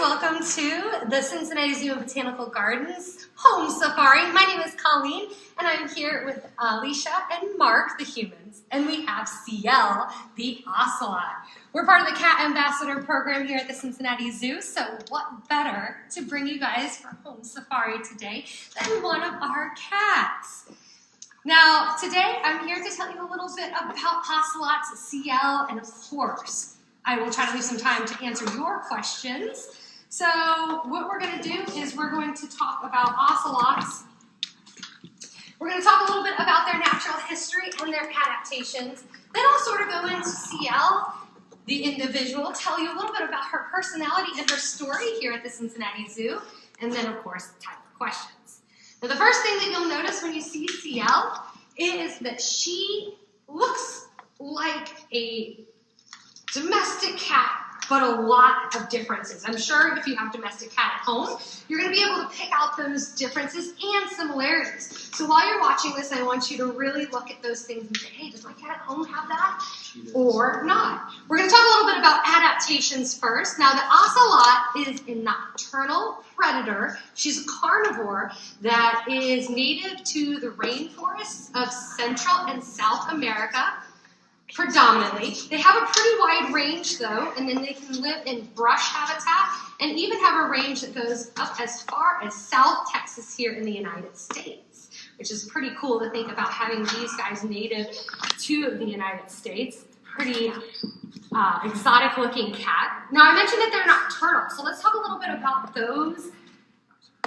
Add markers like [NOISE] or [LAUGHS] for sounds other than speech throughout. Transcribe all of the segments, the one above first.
welcome to the Cincinnati Zoo and Botanical Gardens Home Safari. My name is Colleen, and I'm here with Alicia and Mark, the humans, and we have Sihil, the ocelot. We're part of the Cat Ambassador program here at the Cincinnati Zoo, so what better to bring you guys for Home Safari today than one of our cats. Now, today I'm here to tell you a little bit about ocelots, Sihil, and of course, I will try to leave some time to answer your questions. So what we're going to do is we're going to talk about ocelots. We're going to talk a little bit about their natural history and their adaptations. Then I'll sort of go into Sihil, the individual, tell you a little bit about her personality and her story here at the Cincinnati Zoo, and then, of course, time for questions. Now, the first thing that you'll notice when you see Sihil is that she looks like a domestic cat, but a lot of differences. I'm sure if you have domestic cat at home, you're going to be able to pick out those differences and similarities. So while you're watching this, I want you to really look at those things and say, hey, does my cat at home have that? Or not. We're going to talk a little bit about adaptations first. Now, the ocelot is a nocturnal predator. She's a carnivore that is native to the rainforests of Central and South America predominantly. They have a pretty wide range though, and then they can live in brush habitat and even have a range that goes up as far as South Texas here in the United States, which is pretty cool to think about having these guys native to the United States. Pretty uh, exotic looking cat. Now I mentioned that they're nocturnal, so let's talk a little bit about those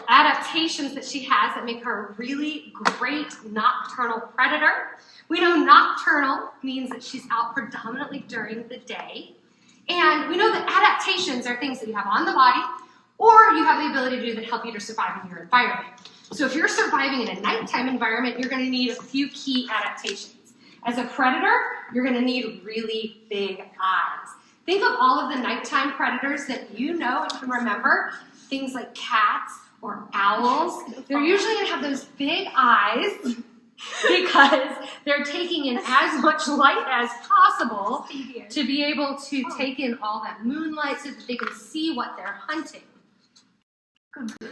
adaptations that she has that make her a really great nocturnal predator. We know nocturnal means that she's out predominantly during the day. And we know that adaptations are things that you have on the body or you have the ability to do that help you to survive in your environment. So if you're surviving in a nighttime environment, you're going to need a few key adaptations. As a predator, you're going to need really big eyes. Think of all of the nighttime predators that you know and can remember, things like cats or owls. They're usually going to have those big eyes [LAUGHS] because they're taking in as much light as possible to be able to take in all that moonlight so that they can see what they're hunting.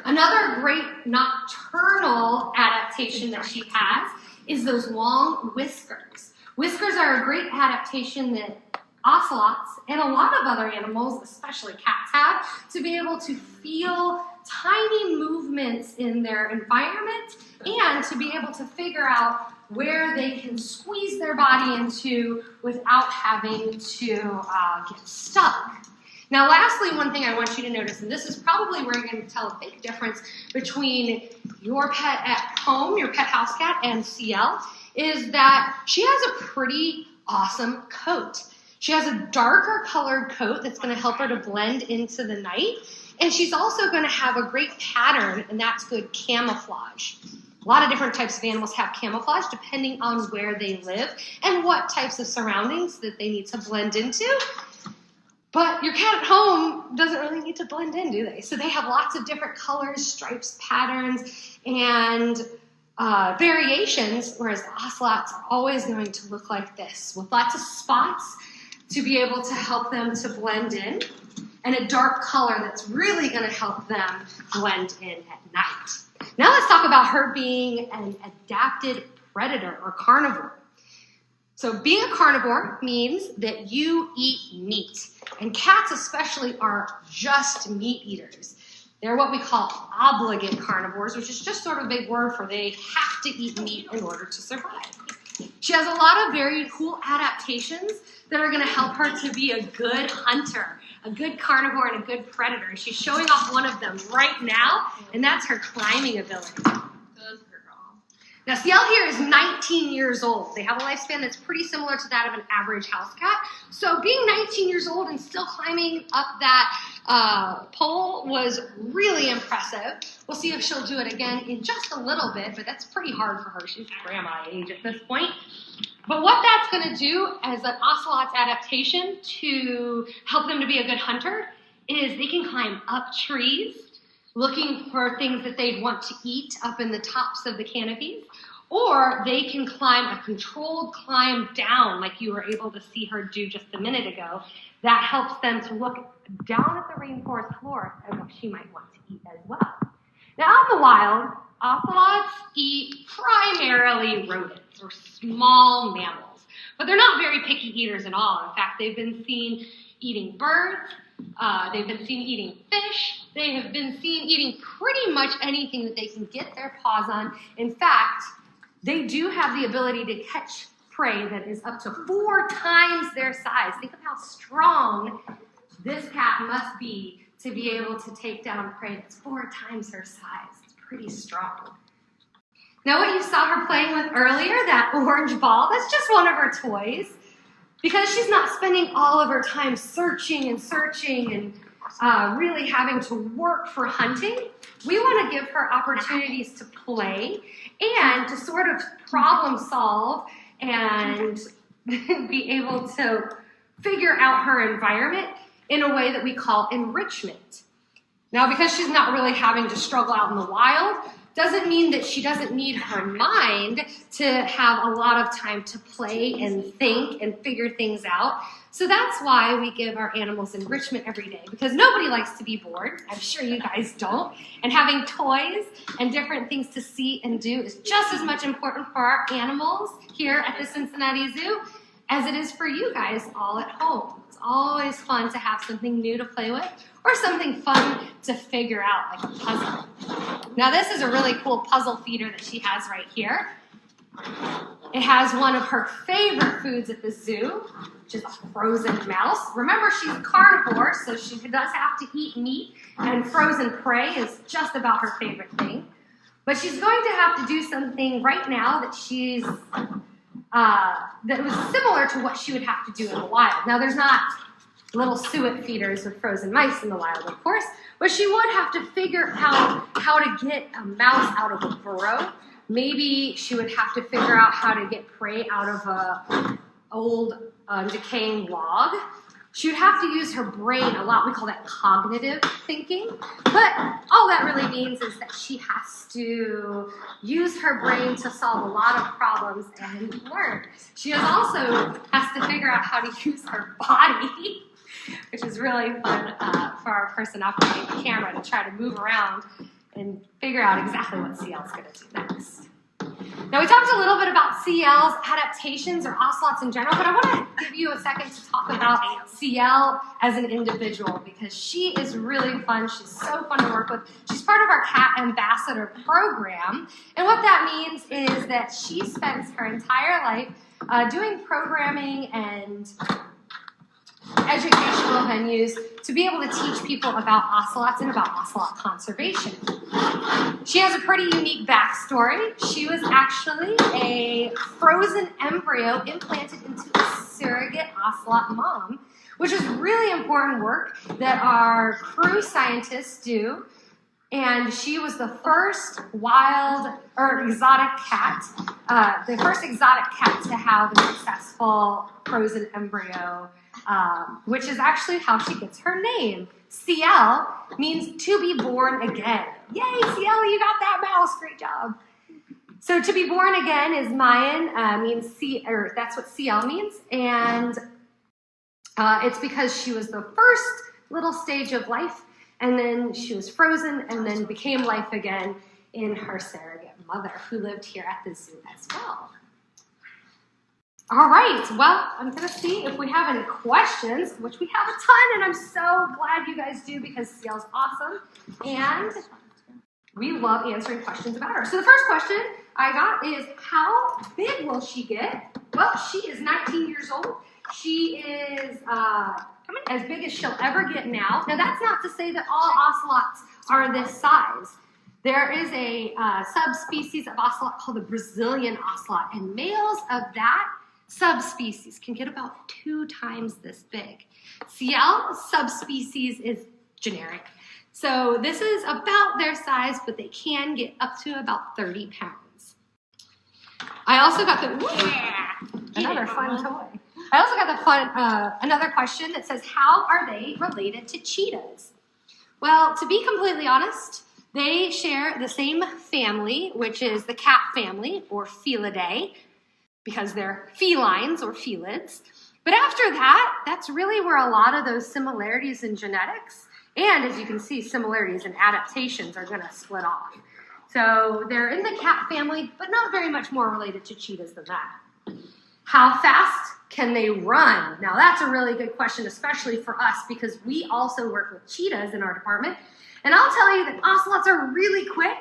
Another great nocturnal adaptation that she has is those long whiskers. Whiskers are a great adaptation that ocelots and a lot of other animals, especially cats, have to be able to feel tiny movements in their environment and to be able to figure out where they can squeeze their body into without having to uh, get stuck. Now, lastly, one thing I want you to notice, and this is probably where you're going to tell a big difference between your pet at home, your pet house cat, and Sihil, is that she has a pretty awesome coat. She has a darker colored coat that's going to help her to blend into the night. And she's also going to have a great pattern, and that's good camouflage. A lot of different types of animals have camouflage depending on where they live and what types of surroundings that they need to blend into. But your cat at home doesn't really need to blend in, do they? So they have lots of different colors, stripes, patterns, and uh, variations, whereas the ocelots are always going to look like this with lots of spots to be able to help them to blend in and a dark color that's really going to help them blend in at night. Now let's talk about her being an adapted predator or carnivore. So being a carnivore means that you eat meat. And cats especially are just meat eaters. They're what we call obligate carnivores, which is just sort of a big word for they have to eat meat in order to survive. She has a lot of very cool adaptations that are going to help her to be a good hunter, a good carnivore, and a good predator. She's showing off one of them right now, and that's her climbing ability. Now, Sihil here is 19 years old. They have a lifespan that's pretty similar to that of an average house cat. So being 19 years old and still climbing up that uh, pole was really impressive. We'll see if she'll do it again in just a little bit, but that's pretty hard for her. She's grandma age at this point. But what that's going to do as an ocelot's adaptation to help them to be a good hunter is they can climb up trees, looking for things that they'd want to eat up in the tops of the canopies, or they can climb a controlled climb down like you were able to see her do just a minute ago That helps them to look down at the rainforest floor at what she might want to eat as well. Now, out in the wild, ocelots eat primarily rodents or small mammals, but they're not very picky eaters at all. In fact, they've been seen eating birds, uh, they've been seen eating fish, they have been seen eating pretty much anything that they can get their paws on. In fact, they do have the ability to catch prey that is up to four times their size. Think of how strong this cat must be to be able to take down prey that's four times her size. Pretty strong. Now, what you saw her playing with earlier, that [LAUGHS] orange ball, that's just one of her toys. Because she's not spending all of her time searching and searching and uh, really having to work for hunting, we want to give her opportunities to play and to sort of problem solve and [LAUGHS] be able to figure out her environment in a way that we call enrichment. Now, because she's not really having to struggle out in the wild, doesn't mean that she doesn't need her mind to have a lot of time to play and think and figure things out. So that's why we give our animals enrichment every day because nobody likes to be bored. I'm sure you guys don't. And having toys and different things to see and do is just as much important for our animals here at the Cincinnati Zoo as it is for you guys all at home. It's always fun to have something new to play with or something fun to figure out, like a puzzle. Now, this is a really cool puzzle feeder that she has right here. It has one of her favorite foods at the zoo, which is a frozen mouse. Remember, she's a carnivore, so she does have to eat meat, and frozen prey is just about her favorite thing. But she's going to have to do something right now that she's uh, that was similar to what she would have to do in the wild. Now, there's not little suet feeders with frozen mice in the wild, of course, but she would have to figure out how to get a mouse out of a burrow. Maybe she would have to figure out how to get prey out of a old um, decaying log. She would have to use her brain a lot. We call that cognitive thinking. But all that really means is that she has to use her brain to solve a lot of problems and learn. She also has to figure out how to use her body [LAUGHS] which is really fun uh, for our person operating the camera to try to move around and figure out exactly what Sihil is going to do next. Now, we talked a little bit about Sihil's adaptations or ocelots in general, but I want to give you a second to talk about Sihil as an individual because she is really fun. She's so fun to work with. She's part of our Cat Ambassador program, and what that means is that she spends her entire life uh, doing programming and educational venues to be able to teach people about ocelots and about ocelot conservation. She has a pretty unique backstory. She was actually a frozen embryo implanted into a surrogate ocelot mom, which is really important work that our CREW scientists do. And she was the first wild or exotic cat, uh, the first exotic cat to have a successful frozen embryo um, which is actually how she gets her name. Sihil means to be born again. Yay, Sihil, you got that mouse. Great job. So to be born again is Mayan, uh, means C, or that's what CL means, and uh, it's because she was the first little stage of life, and then she was frozen, and then became life again in her surrogate mother, who lived here at the zoo as well. All right, well, I'm gonna see if we have any questions, which we have a ton, and I'm so glad you guys do because Sihil's awesome. And we love answering questions about her. So the first question I got is, how big will she get? Well, she is 19 years old. She is uh, as big as she'll ever get now. Now, that's not to say that all ocelots are this size. There is a uh, subspecies of ocelot called the Brazilian ocelot, and males of that subspecies can get about two times this big. Sihil subspecies is generic. So this is about their size, but they can get up to about 30 pounds. I also got the, yeah, another fun toy. I also got the fun, uh, another question that says, how are they related to cheetahs? Well, to be completely honest, they share the same family, which is the cat family, or Felidae because they're felines or felids. But after that, that's really where a lot of those similarities in genetics and, as you can see, similarities in adaptations are going to split off. So they're in the cat family, but not very much more related to cheetahs than that. How fast can they run? Now, that's a really good question, especially for us, because we also work with cheetahs in our department. And I'll tell you that ocelots are really quick,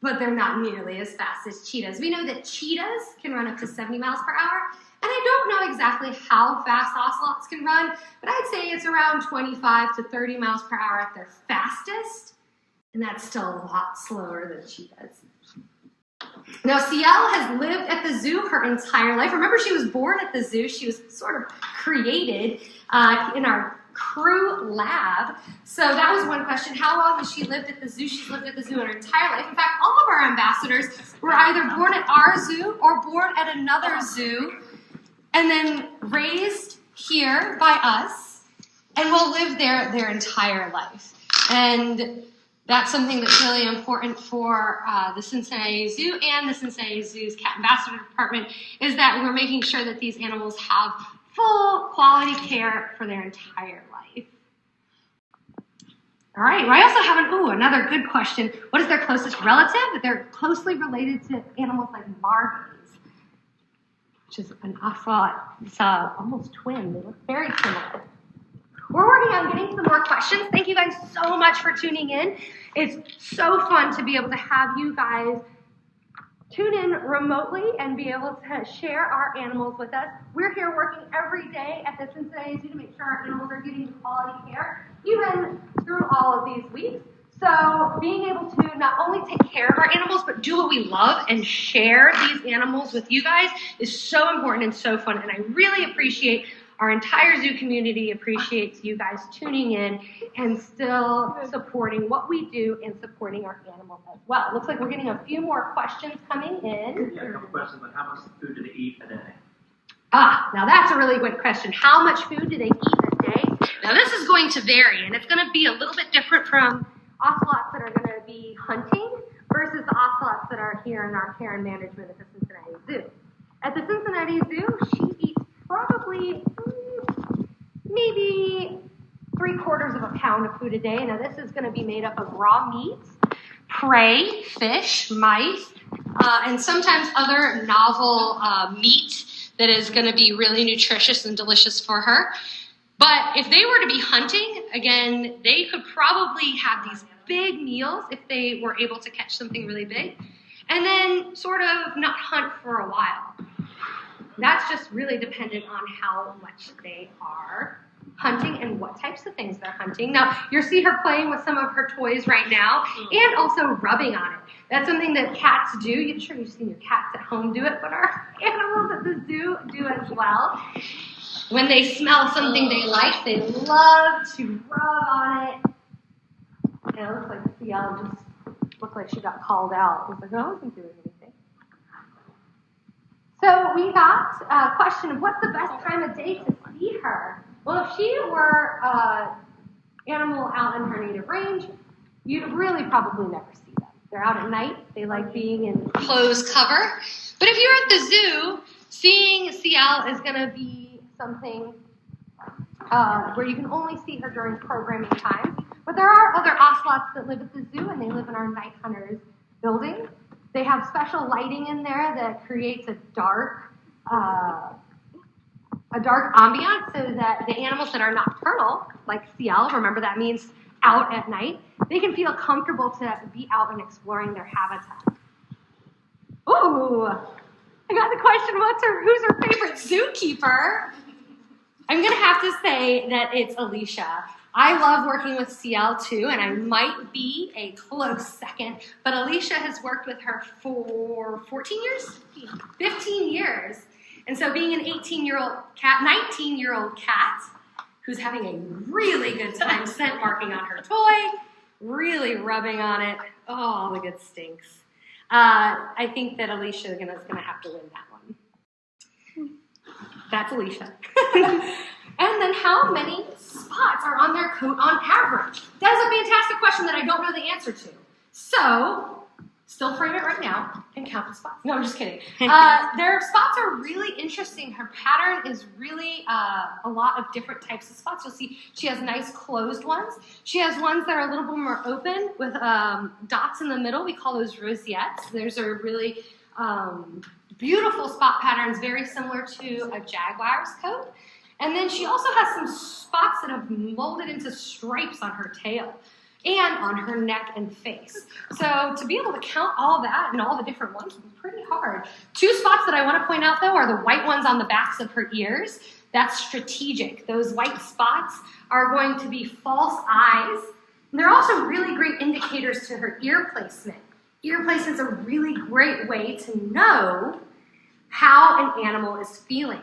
but they're not nearly as fast as cheetahs. We know that cheetahs can run up to 70 miles per hour, and I don't know exactly how fast ocelots can run, but I'd say it's around 25 to 30 miles per hour at their fastest, and that's still a lot slower than cheetahs. Now, Sihil has lived at the zoo her entire life. Remember, she was born at the zoo. She was sort of created uh, in our CREW lab. So that was one question. How long has she lived at the zoo? She's lived at the zoo her entire life. In fact, all of our ambassadors were either born at our zoo or born at another zoo and then raised here by us and will live there their entire life. And that's something that's really important for uh, the Cincinnati Zoo and the Cincinnati Zoo's Cat Ambassador Department is that we're making sure that these animals have full quality care for their entire life. All right, well, I also have an, ooh, another good question. What is their closest relative? They're closely related to animals like margays, which is an ocelot. It's uh, almost twin. They look very similar. We're working on getting some more questions. Thank you guys so much for tuning in. It's so fun to be able to have you guys tune in remotely and be able to share our animals with us. We're here working every day at the Cincinnati Zoo to make sure our animals are getting quality care, even through all of these weeks. So being able to not only take care of our animals, but do what we love and share these animals with you guys is so important and so fun. And I really appreciate our entire zoo community appreciates you guys tuning in and still supporting what we do and supporting our animals as well. Looks like we're getting a few more questions coming in. Yeah, a couple questions on how much food do they eat a day? Ah, now that's a really good question. How much food do they eat a day? Now this is going to vary, and it's going to be a little bit different from ocelots that are going to be hunting versus the ocelots that are here in our care and management at the Cincinnati Zoo. At the Cincinnati Zoo, she eats probably maybe three quarters of a pound of food a day. Now this is going to be made up of raw meats, prey, fish, mice, uh, and sometimes other novel uh, meat that is going to be really nutritious and delicious for her. But if they were to be hunting, again, they could probably have these big meals if they were able to catch something really big, and then sort of not hunt for a while. That's just really dependent on how much they are hunting and what types of things they're hunting. Now, you'll see her playing with some of her toys right now mm-hmm. and also rubbing on it. That's something that cats do. You're sure you've seen your cats at home do it, but our [LAUGHS] animals at the zoo do as well. When they smell something they like, they love to rub on it. And it looks like Sihil just looked like she got called out. I was like, oh, I wasn't doing anything. So we got a question of what's the best time of day to see her? Well, if she were an animal out in her native range, you'd really probably never see them. They're out at night. They like being in closed cover. But if you're at the zoo, seeing Sihil is going to be something uh, where you can only see her during programming time. But there are other ocelots that live at the zoo, and they live in our night hunters building. They have special lighting in there that creates a dark, uh, a dark ambiance, so that the animals that are nocturnal, like Sihil, remember that means out at night, they can feel comfortable to be out and exploring their habitat. Ooh, I got the question, what's her, who's her favorite zookeeper? I'm gonna have to say that it's Alicia. I love working with Sihil too, and I might be a close second, but Alicia has worked with her for 14 years? 15 years. And so being an 18 year old cat, 19 year old cat, who's having a really good time scent marking on her toy, really rubbing on it, oh, all the good stinks. Uh, I think that Alicia is gonna, gonna have to win that one. That's Alicia. [LAUGHS] and then how many spots are on their coat on average? That is a fantastic question that I don't know the answer to. So still frame it right now and count the spots. No, I'm just kidding. [LAUGHS] Uh, their spots are really interesting. Her pattern is really uh, a lot of different types of spots. You'll see she has nice closed ones. She has ones that are a little bit more open with um, dots in the middle. We call those rosettes. Those are really um, beautiful spot patterns, very similar to a jaguar's coat. And then she also has some spots that have molded into stripes on her tail and on her neck and face. So to be able to count all that and all the different ones would be pretty hard. Two spots that I want to point out though are the white ones on the backs of her ears. That's strategic. Those white spots are going to be false eyes. And they're also really great indicators to her ear placement. Ear placement is a really great way to know how an animal is feeling.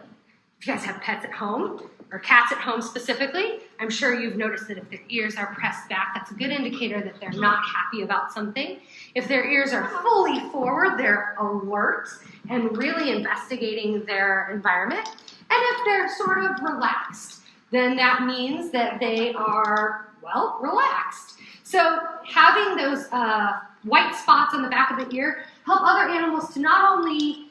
If you guys have pets at home, or cats at home specifically, I'm sure you've noticed that if their ears are pressed back, that's a good indicator that they're not happy about something. If their ears are fully forward, they're alert and really investigating their environment. And if they're sort of relaxed, then that means that they are, well, relaxed. So having those uh, white spots on the back of the ear help other animals to not only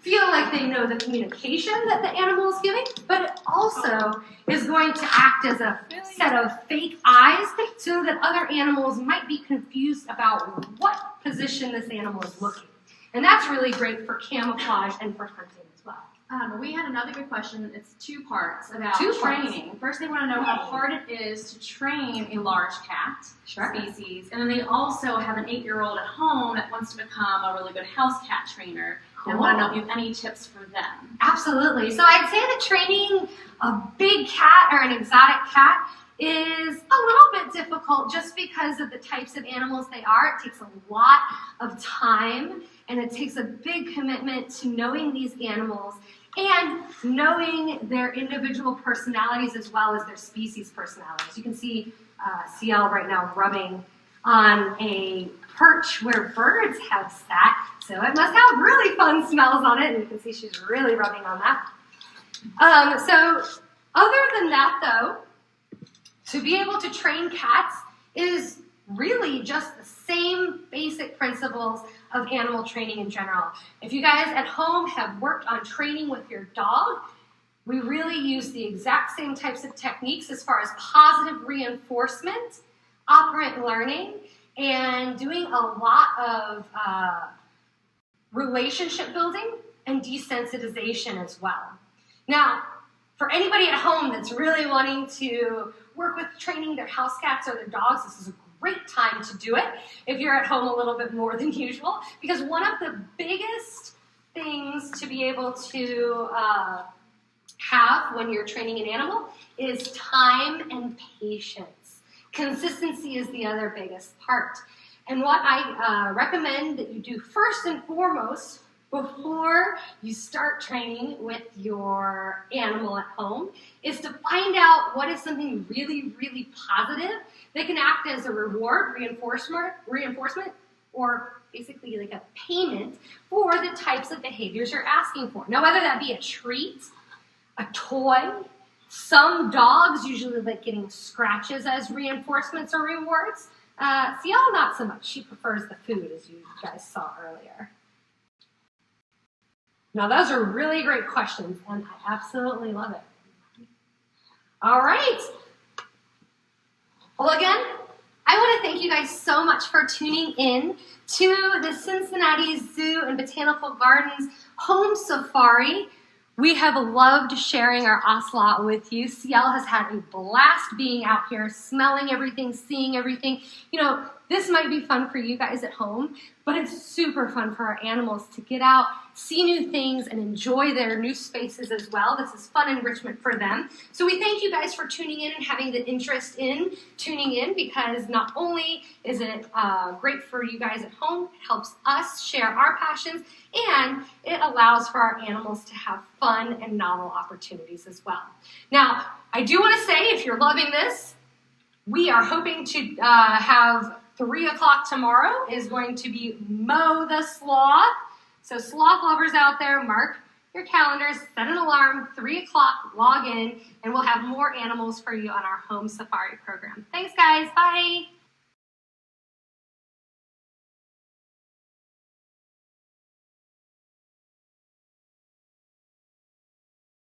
feel like they know the communication that the animal is giving, but it also is going to act as a set of fake eyes so that other animals might be confused about what position this animal is looking. And that's really great for camouflage and for hunting as well. Um, we had another good question. It's two parts about Two parts. training. First, they want to know how hard it is to train a large cat Sure. species, and then they also have an eight-year-old at home that wants to become a really good house cat trainer. And want to know if you have any tips for them. Absolutely. So I'd say that training a big cat or an exotic cat is a little bit difficult just because of the types of animals they are. It takes a lot of time and it takes a big commitment to knowing these animals and knowing their individual personalities as well as their species personalities. You can see uh, Sihil right now rubbing on a perch where birds have sat, so it must have really fun smells on it, and you can see she's really rubbing on that. Um, so other than that though, to be able to train cats is really just the same basic principles of animal training in general. If you guys at home have worked on training with your dog, we really use the exact same types of techniques as far as positive reinforcement, operant learning, and doing a lot of uh, relationship building and desensitization as well. Now, for anybody at home that's really wanting to work with training their house cats or their dogs, this is a great time to do it if you're at home a little bit more than [LAUGHS] usual, because one of the biggest things to be able to uh, have when you're training an animal is time and patience. Consistency is the other biggest part. And what I uh, recommend that you do first and foremost before you start training with your animal at home is to find out what is something really, really positive that can act as a reward, reinforcement, reinforcement, or basically like a payment for the types of behaviors you're asking for. Now, whether that be a treat, a toy, some dogs usually like getting scratches as reinforcements or rewards. Uh, Sihil, not so much. She prefers the food, as you guys saw earlier. Now, those are really great questions, and I absolutely love it. All right. Well, again, I want to thank you guys so much for tuning in to the Cincinnati Zoo and Botanical Gardens Home Safari. We have loved sharing our ocelot with you. Sihil has had a blast being out here, smelling everything, seeing everything. You know, this might be fun for you guys at home, but it's super fun for our animals to get out, see new things, and enjoy their new spaces as well. This is fun enrichment for them. So we thank you guys for tuning in and having the interest in tuning in because not only is it uh, great for you guys at home, it helps us share our passions, and it allows for our animals to have fun and novel opportunities as well. Now, I do want to say, if you're loving this, we are hoping to uh, have three o'clock tomorrow is going to be Moe the Sloth. So sloth lovers out there, mark your calendars, set an alarm, three o'clock, log in, and we'll have more animals for you on our home safari program. Thanks guys, bye.